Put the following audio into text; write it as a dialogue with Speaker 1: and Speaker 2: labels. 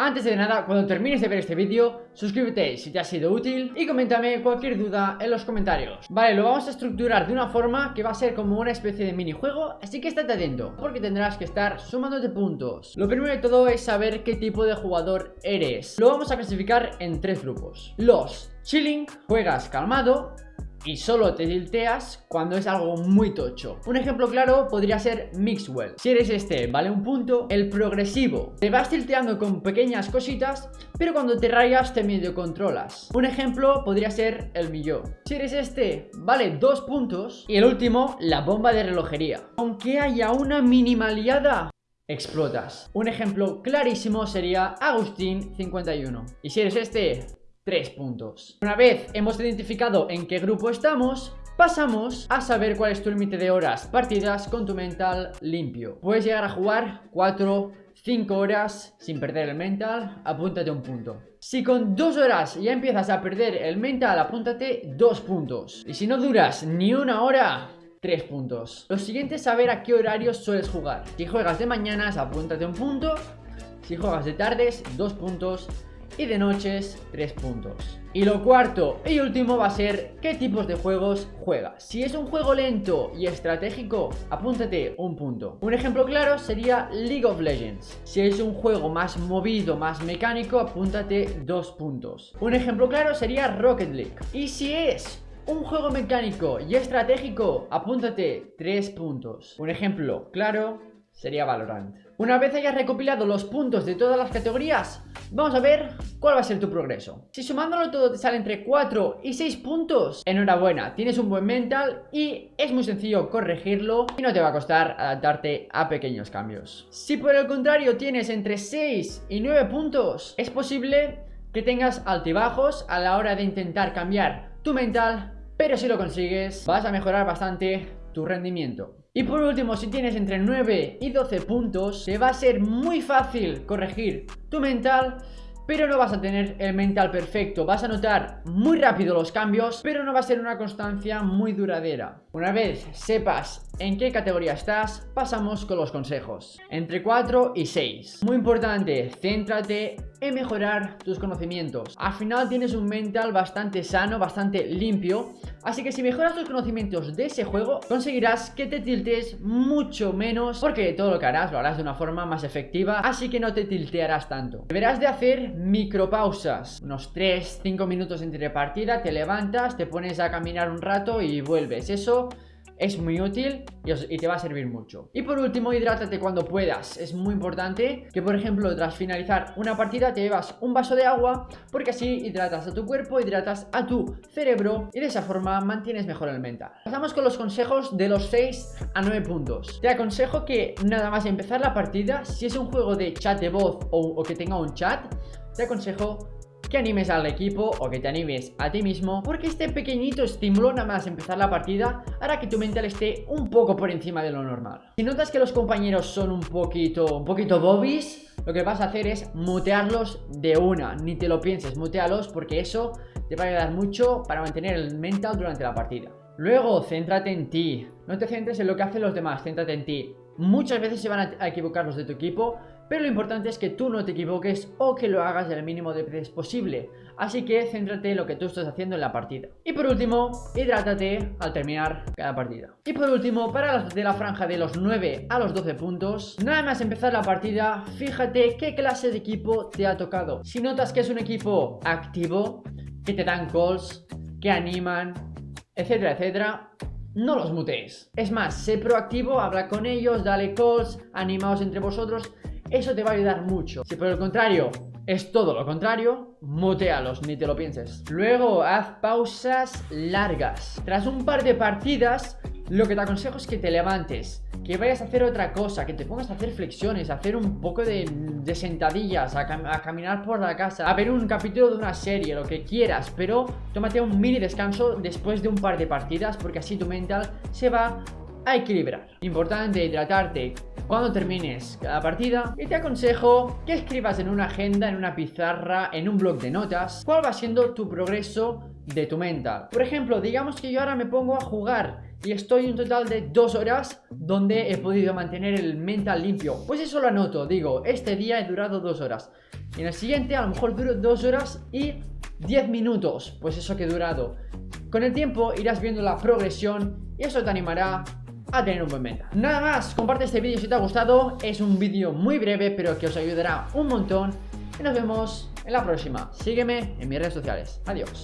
Speaker 1: Antes de nada, cuando termines de ver este vídeo, suscríbete si te ha sido útil y coméntame cualquier duda en los comentarios. Vale, lo vamos a estructurar de una forma que va a ser como una especie de minijuego, así que estate atento, porque tendrás que estar sumándote puntos. Lo primero de todo es saber qué tipo de jugador eres. Lo vamos a clasificar en tres grupos. Los chilling, juegas calmado, y solo te tilteas cuando es algo muy tocho. Un ejemplo claro podría ser Mixwell. Si eres este, vale un punto. El progresivo, te vas tilteando con pequeñas cositas, pero cuando te rayas te medio controlas. Un ejemplo podría ser el millón. Si eres este, vale dos puntos. Y el último, la bomba de relojería. Aunque haya una minimaliada, explotas. Un ejemplo clarísimo sería Agustín51. Y si eres este, 3 puntos. Una vez hemos identificado en qué grupo estamos, pasamos a saber cuál es tu límite de horas partidas con tu mental limpio. Puedes llegar a jugar 4, 5 horas sin perder el mental, apúntate un punto. Si con 2 horas ya empiezas a perder el mental, apúntate 2 puntos. Y si no duras ni una hora, 3 puntos. Lo siguiente es saber a qué horarios sueles jugar. Si juegas de mañanas, apúntate un punto. Si juegas de tardes, 2 puntos y de noches 3 puntos. Y lo cuarto y último va a ser qué tipos de juegos juegas. Si es un juego lento y estratégico, apúntate un punto. Un ejemplo claro sería League of Legends. Si es un juego más movido, más mecánico, apúntate dos puntos. Un ejemplo claro sería Rocket League. Y si es un juego mecánico y estratégico, apúntate 3 puntos. Un ejemplo claro sería Valorant. Una vez hayas recopilado los puntos de todas las categorías, vamos a ver cuál va a ser tu progreso. Si sumándolo todo te sale entre 4 y 6 puntos, enhorabuena, tienes un buen mental y es muy sencillo corregirlo y no te va a costar adaptarte a pequeños cambios. Si por el contrario tienes entre 6 y 9 puntos, es posible que tengas altibajos a la hora de intentar cambiar tu mental, pero si lo consigues vas a mejorar bastante tu rendimiento. Y por último, si tienes entre 9 y 12 puntos, te va a ser muy fácil corregir tu mental pero no vas a tener el mental perfecto. Vas a notar muy rápido los cambios, pero no va a ser una constancia muy duradera. Una vez sepas en qué categoría estás, pasamos con los consejos. Entre 4 y 6. Muy importante, céntrate en mejorar tus conocimientos. Al final tienes un mental bastante sano, bastante limpio, así que si mejoras tus conocimientos de ese juego, conseguirás que te tiltes mucho menos, porque todo lo que harás lo harás de una forma más efectiva, así que no te tiltearás tanto. Deberás de hacer micropausas, unos 3-5 minutos entre partida, te levantas, te pones a caminar un rato y vuelves. Eso es muy útil y, te va a servir mucho. Y por último, hidrátate cuando puedas. Es muy importante que, por ejemplo, tras finalizar una partida te llevas un vaso de agua porque así hidratas a tu cuerpo, hidratas a tu cerebro y de esa forma mantienes mejor el mental. Pasamos con los consejos de los 6 a 9 puntos. Te aconsejo que nada más empezar la partida, si es un juego de chat de voz o que tenga un chat, te aconsejo que animes al equipo o que te animes a ti mismo porque este pequeñito estímulo nada más empezar la partida hará que tu mental esté un poco por encima de lo normal. Si notas que los compañeros son un poquito, un poquito bobbies, lo que vas a hacer es mutearlos de una, ni te lo pienses, mutealos porque eso te va a ayudar mucho para mantener el mental durante la partida. Luego, céntrate en ti, no te centres en lo que hacen los demás, céntrate en ti. Muchas veces se van a equivocar los de tu equipo, pero lo importante es que tú no te equivoques o que lo hagas el mínimo de veces posible. Así que céntrate en lo que tú estás haciendo en la partida. Y por último, hidrátate al terminar cada partida. Y por último, para de la franja de los 9 a los 12 puntos, nada más empezar la partida, fíjate qué clase de equipo te ha tocado. Si notas que es un equipo activo, que te dan calls, que animan, etcétera, etcétera, no los mutees. Es más, sé proactivo, habla con ellos, dale calls, animaos entre vosotros eso te va a ayudar mucho. Si por el contrario es todo lo contrario, mutealos, ni te lo pienses. Luego, haz pausas largas. Tras un par de partidas, lo que te aconsejo es que te levantes, que vayas a hacer otra cosa, que te pongas a hacer flexiones, a hacer un poco de, sentadillas, a, a, caminar por la casa, a ver un capítulo de una serie, lo que quieras, pero tómate un mini descanso después de un par de partidas porque así tu mental se va a equilibrar. Importante hidratarte cuando termines cada partida y te aconsejo que escribas en una agenda, en una pizarra, en un blog de notas cuál va siendo tu progreso de tu mental. Por ejemplo, digamos que yo ahora me pongo a jugar y estoy un total de dos horas donde he podido mantener el mental limpio. Pues eso lo anoto, digo, este día he durado dos horas. En el siguiente a lo mejor duro 2 horas y 10 minutos, pues eso que he durado. Con el tiempo irás viendo la progresión y eso te animará a tener un buen meta. Nada más, comparte este vídeo si te ha gustado, es un vídeo muy breve pero que os ayudará un montón y nos vemos en la próxima. Sígueme en mis redes sociales. Adiós.